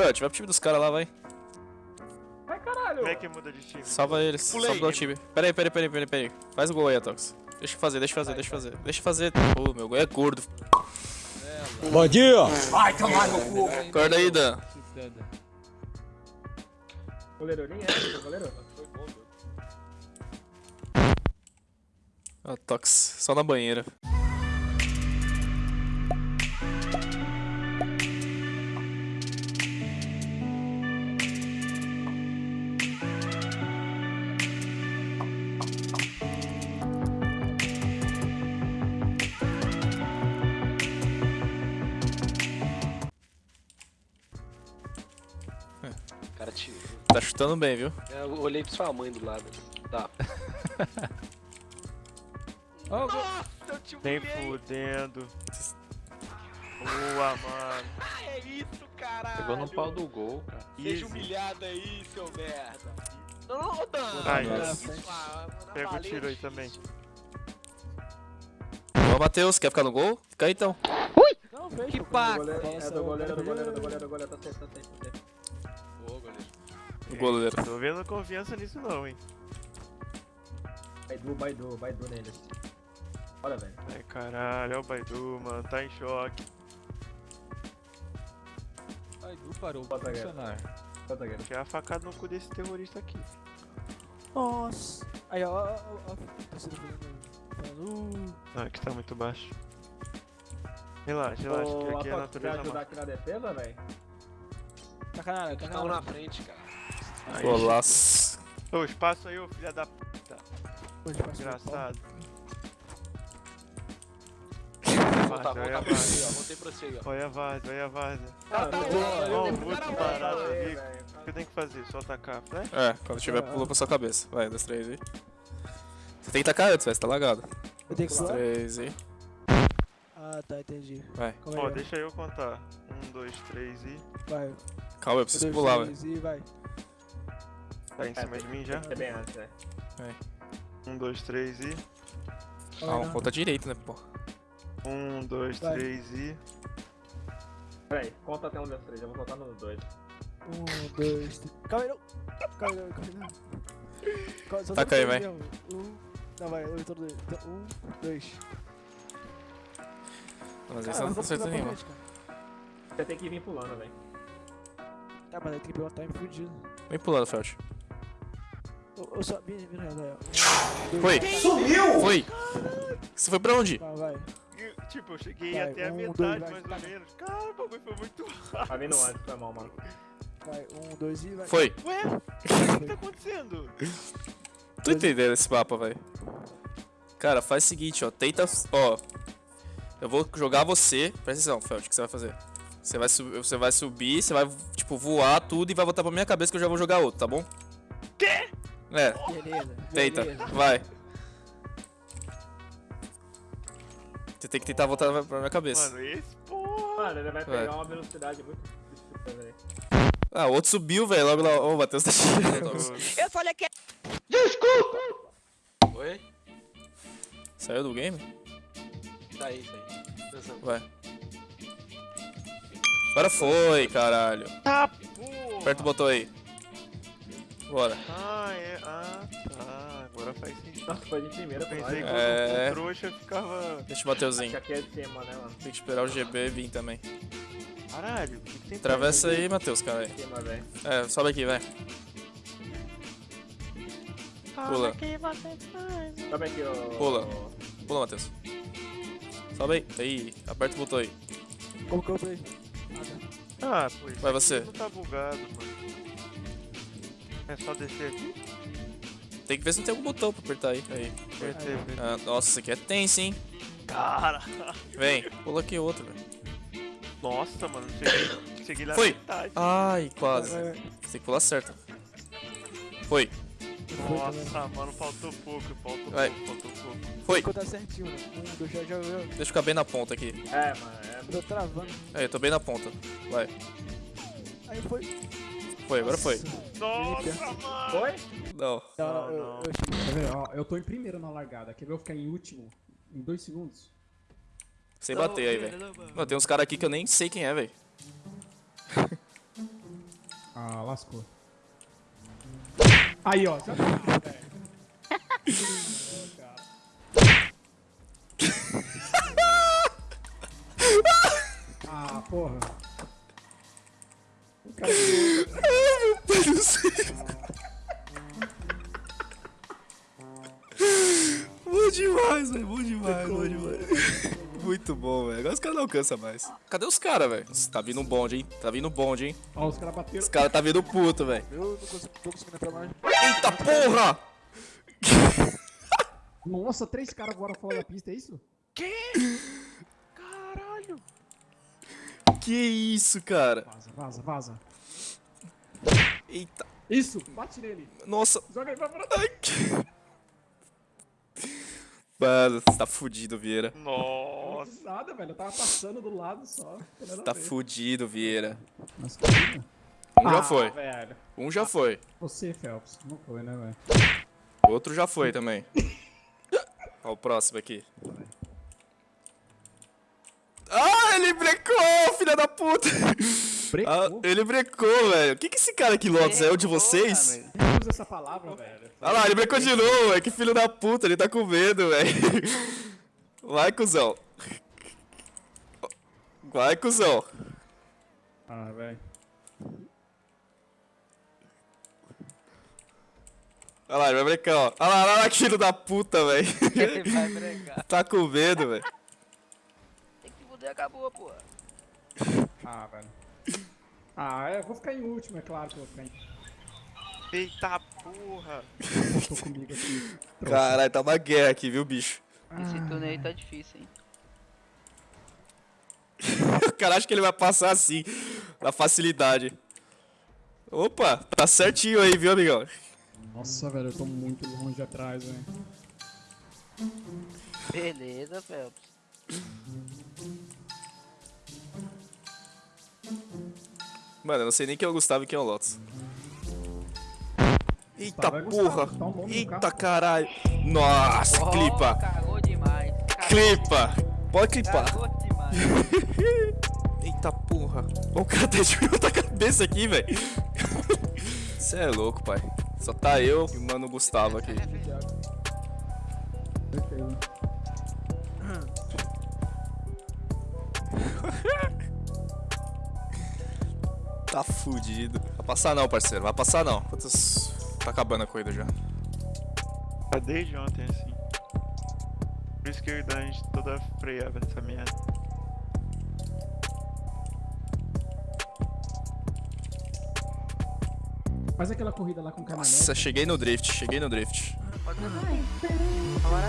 Felt, vai pro time dos caras lá, vai. Vai, caralho. Como é que muda de time? Salva eles. Pulei. Salva o time. Pera aí, pera aí, pera aí, pera aí, pera aí. Faz o gol aí, Atox. Deixa eu fazer, deixa eu fazer, deixa eu fazer. Deixa eu fazer. Pô, meu gol é gordo. Bom dia! Vai tomar no cu. Acorda aí, Dan. Goleiro, nem é, goleiro. Atox, só na banheira. Tá chutando bem, viu? eu olhei pra sua mãe do lado. Tá. Nossa, eu te Nem fudendo. Boa, mano. Ah, é isso, caralho. Pegou no pau do gol, cara. Seja Easy. humilhado aí, seu merda. Não, não, Dan. Ai, Não, ah, na Pega o tiro aí também. Ô, Matheus, quer ficar no gol? Fica aí então. Que paca. Goleiro, é do goleiro, do goleiro, do goleiro, do goleiro. Tá certo, tá certo, O goleiro. Tô vendo confiança nisso não, hein. Baidu, Baidu, Baidu neles. Bora, velho. Ai, caralho, olha o Baidu, mano. Tá em choque. Ai, Du parou de Bota a funcionar. Zagueiro. Quer a facada no cu desse terrorista aqui. Nossa. Aí, ó, ó, ó, ó. torcida falando- falando, uh. Não, aqui tá muito baixo. Relaxa, relaxa, que Ô, aqui é a natureza ajudar mata. aqui na defesa, velho? Tá canalha, tá na frente, cara. Aí, Golaço. Ô, espaço aí, ô filha da puta. Engraçado. Voltar, Olha a voltar pra você, ó. Voltei pra você, ó. olha a várzea, olha a várzea. Ah, tá Boa, bom, eu tenho muito bom. ali. O que tem que fazer? Só atacar, né? É, quando tiver, pula pra sua cabeça. Vai, dois, três aí. Você tem que tacar antes, velho, você tá lagado. Eu tenho que pular? três aí. Ah, tá, entendi. Vai. Ó, aí, deixa eu contar. Um, dois, três e. vai. Calma, eu Um, preciso dois, pular, velho. Tá em cima de mim já? É bem antes, né? Um, dois, três e. Aí, Ah, não. conta direito, né, pô. Um, dois, Vai. três e. Peraí, conta até um, dois, três. Eu vou contar nos dois. Um, dois, três. Calma aí, não. Calma aí, não, calma aí, não. Taca aí, vai. mesmo. Um. Não, vai, eu tô dois. Então, Um, dois. Mas Cara, não tá pra nenhuma. Você tem que vir pulando, velho. Tá, mas aí tem que pegar o time fudido. Vem pulando, Felt. Eu, só. Dois, Foi! Sumiu! Foi! Você foi pra onde? Calma, vai. Tipo, eu cheguei Vai, até a um, metade, dois, mais ou menos. Cara, o bagulho foi muito rápido. Tá vindo antes, foi mal, mano. Vai, um, dois e vai. Foi! Ué, o que tá acontecendo? Tô entendendo esse mapa, velho. Cara, faz o seguinte, ó. Tenta. Ó. Eu vou jogar você. Presta atenção, Felt, o que você vai fazer? Você vai, sub- você vai subir, você vai, tipo, voar tudo e vai voltar pra minha cabeça que eu já vou jogar outro, tá bom? Quê? É, Beleza. tenta. beleza. Vai. Você tem que tentar voltar pra minha cabeça. Mano, esse porra. Mano, ele vai Vai. pegar uma velocidade muito velho. Ah, o outro subiu, velho. Logo lá. Ô, o Matheus tá tirando. Eu falei que Oi? Saiu do game? Tá aí, tá aí. Dançando. Vai. Agora foi, caralho. Tá. Aperta o botão aí. Bora. Ah, é. Ah, tá. Agora faz sentido. Nossa, foi de primeira Pensei que. É. o trouxa ficava. Deixa o Mateuzinho. Aqui é de cima, né, mano? Tem que esperar o GB vir também. Caralho, o que que tem Atravessa aí, Matheus, cara. Cima. É, sobe aqui, vai. Pula. Sobe aqui, ó. Pula. Pula, Matheus. Sobe aí. Aí, aperta o botão aí. Como que eu? Ah, pô, isso Vai você. não tá bugado, mano. É só descer aqui? Tem que ver se não tem algum botão pra apertar aí. Aí. Apertei, apertei. Ah, nossa, isso aqui é tenso, hein? Cara! Vem. Pula aqui outro, velho. Nossa, mano, cheguei, cheguei lá Foi. na metade. Ai, quase. Você tem que pular certo. Foi. Nossa, mano, faltou pouco, faltou Vai. pouco, faltou pouco. Foi. Contar certinho, né? Um, dois, já, já, já. Deixa eu ficar bem na ponta aqui. É, mano, é. Tô travando. Aí, eu tô bem na ponta. Vai. Aí foi. Foi, agora foi. Nossa, mano! Foi? Não. Não, não, eu. Tá vendo? Ó, eu tô em primeiro na largada. Quer ver eu ficar em último? Em dois segundos? Sem bater aí, velho. Mano, tem uns caras aqui que eu nem sei quem é, velho. Ah, lascou. Aí, ó. Já tá, velho. caras não alcançam mais. Cadê os caras, velho? Nossa, Tá vindo um bonde, hein? Tá vindo um bonde, hein? Ó, os caras bateram. Os caras tá vindo puto, velho. Eu não consigo, tô conseguindo entrar mais. Eita porra! Nossa, três caras agora fora da pista, é isso? Que isso, cara? Vaza, vaza, vaza. Eita. Isso, bate nele. Nossa. Joga ele pra fora. Ai, que- Mano, você tá fudido, Vieira. Nossa. Nada, velho. Eu tava passando do lado só. A Tá ver. fudido, Vieira. Nossa. Um já Ah, foi. velho. Um já foi. Você, Phelps. Não foi, né, velho? Outro já foi também. Ó o próximo aqui. Ah, ele brecou, filha da puta! Brecou? Ah, ele brecou, velho. O que que esse cara aqui, Lotus? É o de vocês? Não usa essa palavra, velho. Olha lá, ele brecou de novo, velho. Que filho da puta, ele tá com medo, velho. Vai, cuzão. Vai, cuzão. Ah, velho. Olha lá, ele vai brecar, ó. Olha lá, olha lá, que filho da puta, velho. Ele vai brecar. Tá com medo, velho. Tem que fuder, acabou, pô. Ah, velho. Ah, eu vou ficar em último, é claro que eu vou ficar em Eita porra. Tô comigo aqui. Caralho, tá uma guerra aqui, viu, bicho? Esse turno aí tá difícil, hein? Cara acha que ele vai passar assim, na facilidade. Opa, tá certinho aí, viu, amigão? Nossa, velho, eu tô muito longe atrás, velho. Beleza, Phelps. Mano, eu não sei nem quem é o Gustavo e quem é o Lotus. Eita Gustavo é Gustavo, porra! tá o nome do Eita carro. caralho! Nossa, Oh, clipa! Cagou demais. Cagou Clipa! Pode clipar. Porra! O cara tá de outra cabeça aqui, velho. Você é louco, pai. Só tá eu e o mano Gustavo aqui. Tá fudido. Vai passar não, parceiro. Vai passar não. Quantas... Tá acabando a corrida já. Tá desde ontem assim. Por isso que a gente toda freava nessa merda. Faz aquela corrida lá com o caminhonete. Nossa, cheguei no drift. Cheguei no drift. Pode ser também. Agora